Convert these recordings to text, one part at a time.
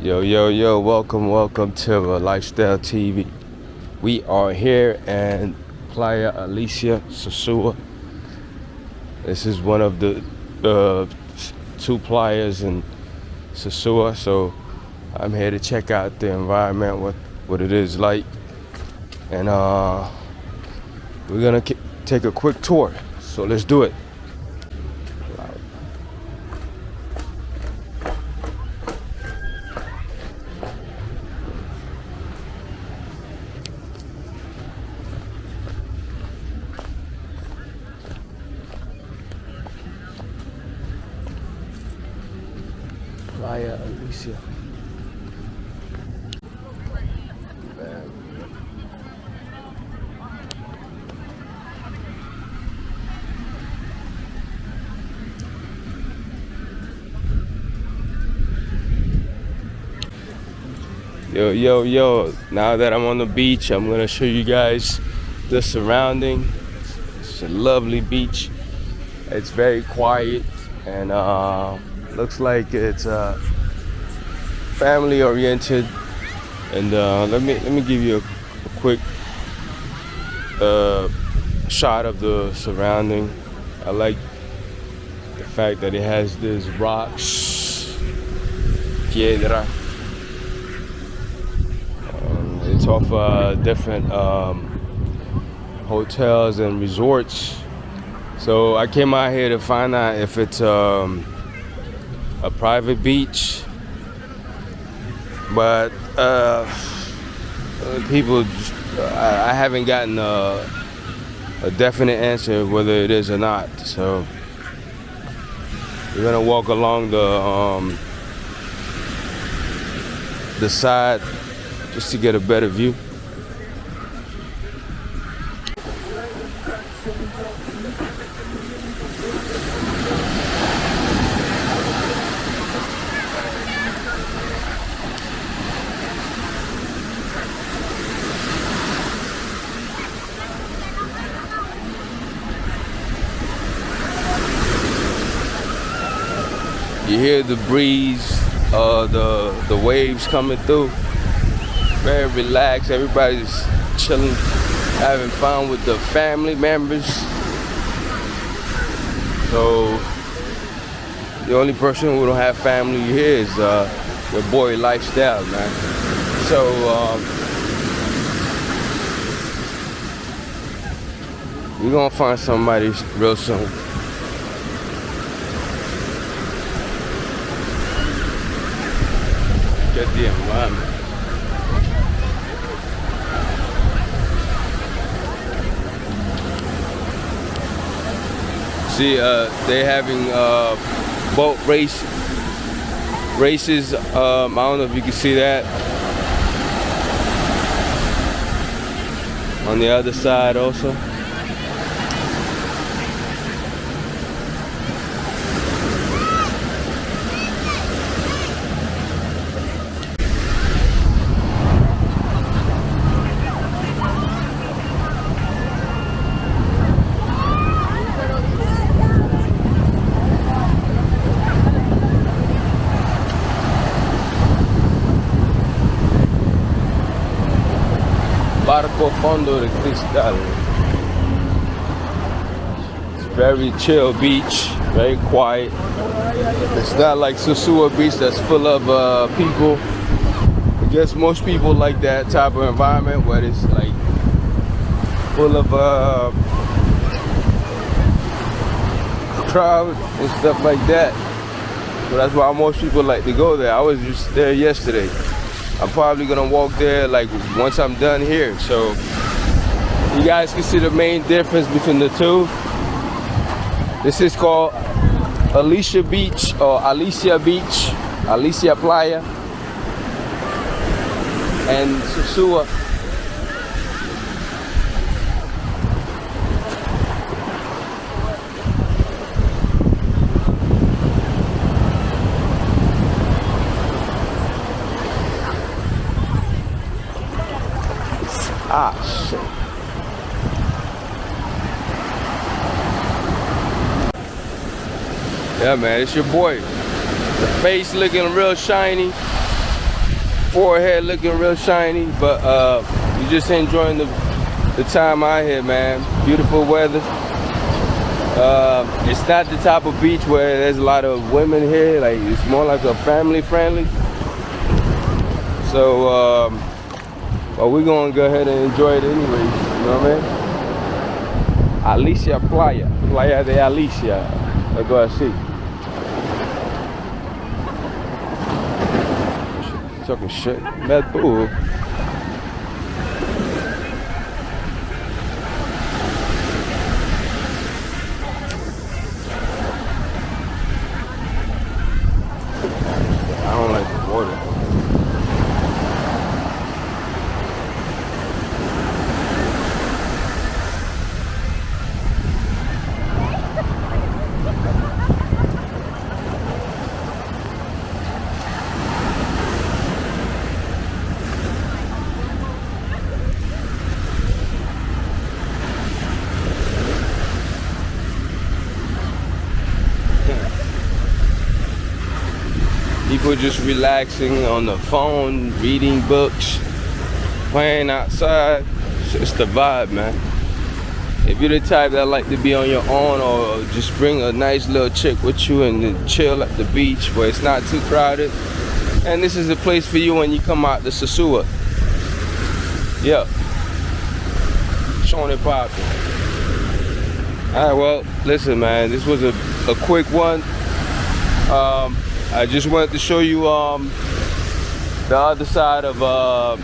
Yo, yo, yo, welcome, welcome to Lifestyle TV. We are here in Playa Alicia, Sosua. This is one of the uh, two playas in Sosua, so I'm here to check out the environment, what, what it is like. And uh, we're gonna take a quick tour, so let's do it. Alicia. Yo, yo, yo, now that I'm on the beach, I'm gonna show you guys the surrounding. It's a lovely beach. It's very quiet and uh, looks like it's uh, family oriented. And uh, let me let me give you a, a quick uh, shot of the surrounding. I like the fact that it has this rocks, piedra. Um, it's off uh, different um, hotels and resorts. So I came out here to find out if it's um, a private beach, but uh, people—I I, haven't gotten a, a definite answer whether it is or not. So we're gonna walk along the um, the side just to get a better view. You hear the breeze, uh, the the waves coming through. Very relaxed. Everybody's chilling, having fun with the family members. So the only person who don't have family here is uh, your boy Lifestyle, man. So. Um, we're gonna find somebody real soon. Environment. See, uh, they're having uh, boat race races. Um, I don't know if you can see that. On the other side also. Fondo de Cristal. It's very chill beach, very quiet. It's not like Sosua Beach that's full of uh, people. I guess most people like that type of environment where it's like full of uh, crowd and stuff like that. So that's why most people like to go there. I was just there yesterday. I'm probably gonna walk there like once I'm done here. So you guys can see the main difference between the two. This is called Alicia Beach or Alicia Beach, Alicia Playa. And Sosua Ah, shit. Yeah, man, it's your boy. The face looking real shiny. forehead looking real shiny, but uh, you're just enjoying the, the time out here, man. Beautiful weather. Uh, it's not the type of beach where there's a lot of women here. Like it's more like a family friendly. So, um, well, we're gonna go ahead and enjoy it anyways. You know what I mean? Alicia Playa, Playa de Alicia, algo así. Talking shit, mad bull. I don't like the water. People just relaxing on the phone, reading books, playing outside. It's just the vibe, man. If you're the type that like to be on your own or just bring a nice little chick with you and chill at the beach where it's not too crowded, and this is the place for you when you come out to Sosua. Yeah. Showing it popping. Alright, well, listen, man, this was a, a quick one. Um, I just wanted to show you um, the other side of uh,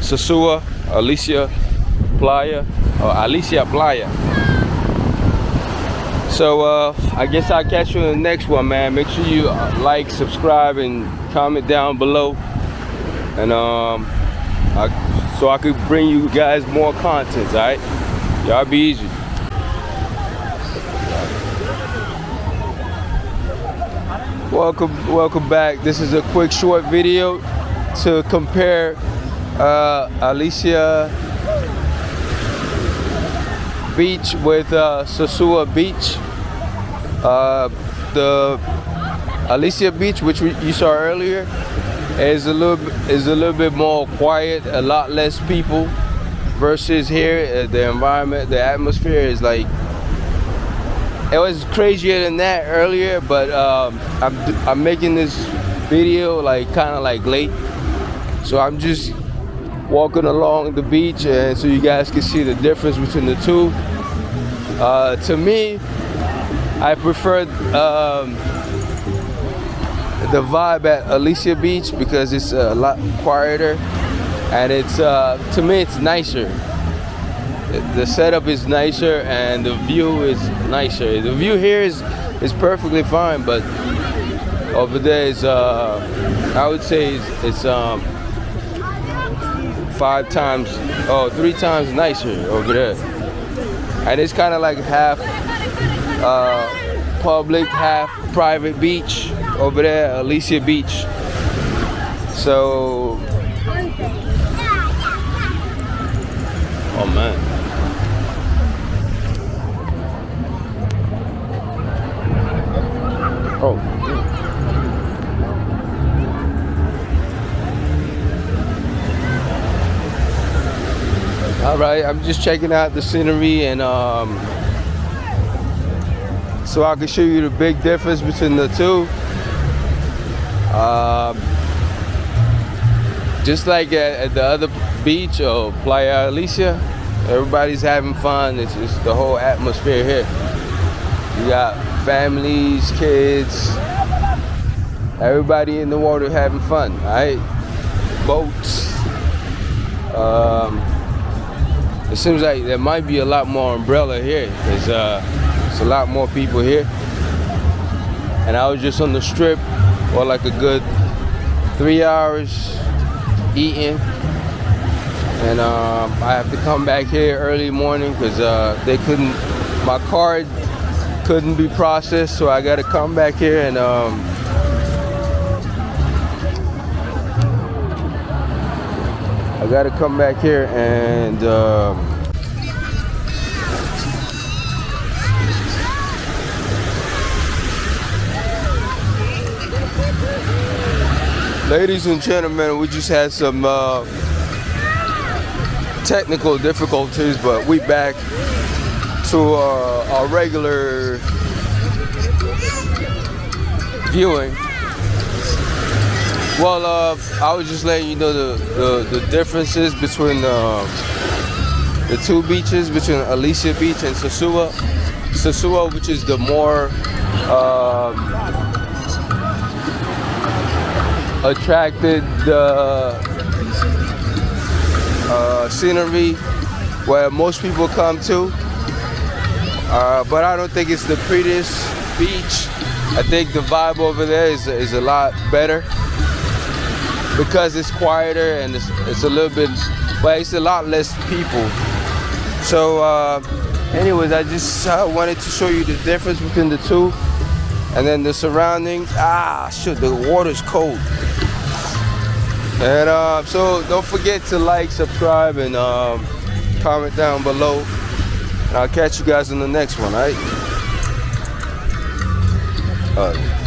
Sosua, Alicia Playa, or Alicia Playa. So uh, I guess I'll catch you in the next one, man. Make sure you uh, like, subscribe, and comment down below. And um, I, so I could bring you guys more content, all right? Y'all be easy. Welcome welcome back. This is a quick short video to compare uh, Alicia beach with uh, Sosua beach. Uh, the Alicia beach which we, you saw earlier is a little is a little bit more quiet a lot less people versus here. Uh, the environment the atmosphere is like it was crazier than that earlier but um, I'm, I'm making this video like kind of like late. So I'm just walking along the beach and so you guys can see the difference between the two. Uh, to me I prefer um, the vibe at Alicia Beach because it's a lot quieter and it's uh, to me it's nicer the setup is nicer and the view is nicer. The view here is is perfectly fine, but over there is uh, I would say it's, it's um, five times, oh, three times nicer over there. And it's kind of like half uh, public, half private beach over there, Alicia Beach. So, oh man. All right, I'm just checking out the scenery and um, so I can show you the big difference between the two. Um, just like at, at the other beach or Playa Alicia, everybody's having fun. It's just the whole atmosphere here. You got families, kids, everybody in the water having fun, all right? Boats. Um, it seems like there might be a lot more umbrella here. There's uh, a lot more people here. And I was just on the strip for like a good three hours eating. And um, I have to come back here early morning because uh, they couldn't, my card couldn't be processed, so I got to come back here and um, I got to come back here and um, Ladies and gentlemen, we just had some uh, technical difficulties, but we back to uh, our regular viewing. Well, uh, I was just letting you know the, the, the differences between uh, the two beaches, between Alicia Beach and Sosua. Sosua, which is the more um, attracted the uh, scenery where most people come to. Uh, but I don't think it's the prettiest beach. I think the vibe over there is, is a lot better because it's quieter and it's, it's a little bit, but it's a lot less people. So, uh, anyways, I just uh, wanted to show you the difference between the two and then the surroundings. Ah, shit, the water's cold. And uh, so don't forget to like, subscribe, and um, comment down below. And I'll catch you guys in the next one, all right? Uh,